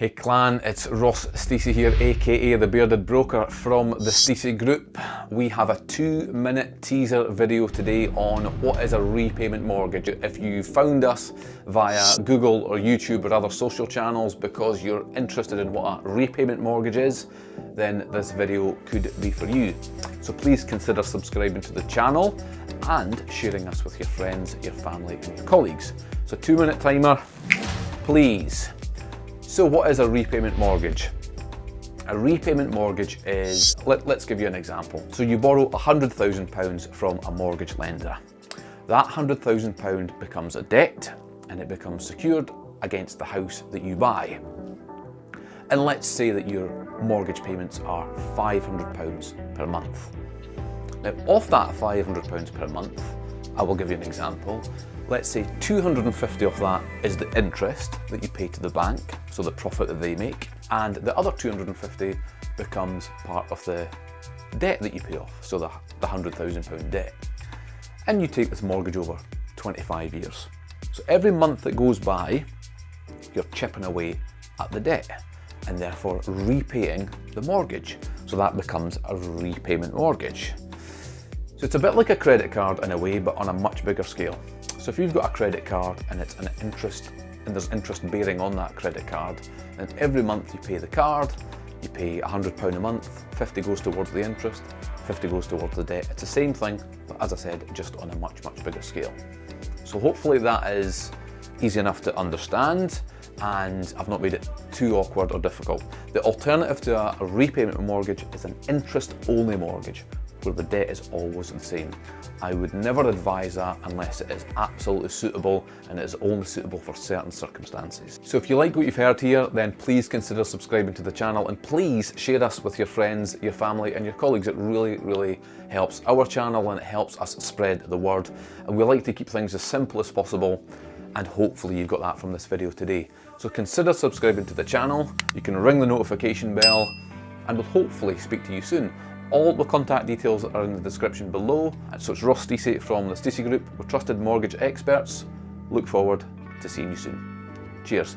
Hey clan, it's Ross Stacey here, aka The Bearded Broker from the Stacey Group. We have a two minute teaser video today on what is a repayment mortgage. If you found us via Google or YouTube or other social channels because you're interested in what a repayment mortgage is, then this video could be for you. So please consider subscribing to the channel and sharing us with your friends, your family and your colleagues. So two minute timer, please. So what is a repayment mortgage? A repayment mortgage is, let, us give you an example. So you borrow £100,000 from a mortgage lender. That £100,000 becomes a debt and it becomes secured against the house that you buy. And let's say that your mortgage payments are £500 per month. Now, off that £500 per month, I will give you an example. Let's say 250 of that is the interest that you pay to the bank, so the profit that they make, and the other 250 becomes part of the debt that you pay off, so the, the £100,000 debt. And you take this mortgage over 25 years. So every month that goes by, you're chipping away at the debt and therefore repaying the mortgage. So that becomes a repayment mortgage. So it's a bit like a credit card in a way, but on a much bigger scale. So if you've got a credit card and it's an interest and there's interest bearing on that credit card, and every month you pay the card, you pay £100 a month, 50 goes towards the interest, 50 goes towards the debt. It's the same thing, but as I said, just on a much, much bigger scale. So hopefully that is easy enough to understand and I've not made it too awkward or difficult. The alternative to a repayment mortgage is an interest-only mortgage, where the debt is always the same. I would never advise that unless it is absolutely suitable and it is only suitable for certain circumstances. So if you like what you've heard here, then please consider subscribing to the channel and please share us with your friends, your family and your colleagues. It really, really helps our channel and it helps us spread the word. And we like to keep things as simple as possible and hopefully you've got that from this video today. So consider subscribing to the channel, you can ring the notification bell and we'll hopefully speak to you soon. All the contact details are in the description below. So it's Ross Stacey from the Stacey Group. We're trusted mortgage experts. Look forward to seeing you soon. Cheers.